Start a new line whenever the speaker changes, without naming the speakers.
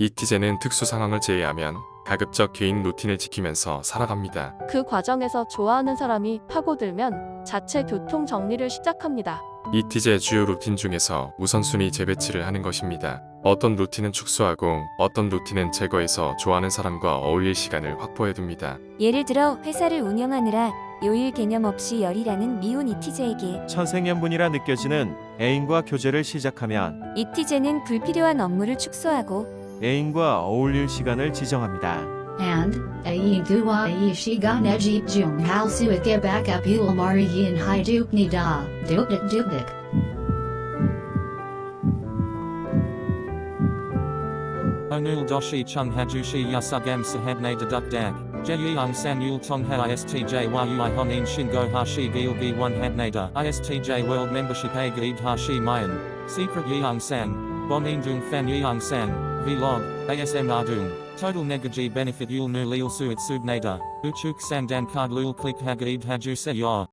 이티제는 특수 상황을 제외하면 가급적 개인 루틴을 지키면서 살아갑니다.
그 과정에서 좋아하는 사람이 파고들면 자체 교통 정리를 시작합니다.
이티제 주요 루틴 중에서 우선순위 재배치를 하는 것입니다. 어떤 루틴은 축소하고 어떤 루틴은 제거해서 좋아하는 사람과 어울릴 시간을 확보해 둡니다.
예를 들어 회사를 운영하느라 요일 개념 없이 열일하는 미혼 이티제에게
천생연분이라 느껴지는 애인과 교제를 시작하면
이티제는 불필요한 업무를 축소하고
애인과 어울릴 시간을 지정합니다.
And, ay gua ay shiga nejip jung hal suike baka pul mari yin hai duk ni da, duk dik duk dik.
Onul doshi chung hajushi yasugam sahadne deduk dag. Jeyung san yul tongha istj yui honin shingo hashi gilgi one hadnada. Istj world membership a gaid hashi mayan. Secret yeung san. Bonin dung fan yeung san. Vlog. ASM ardung. Total negaji benefit yul nu lil suit subnada. Uchuk san dan card lul click hagaid haju se yor.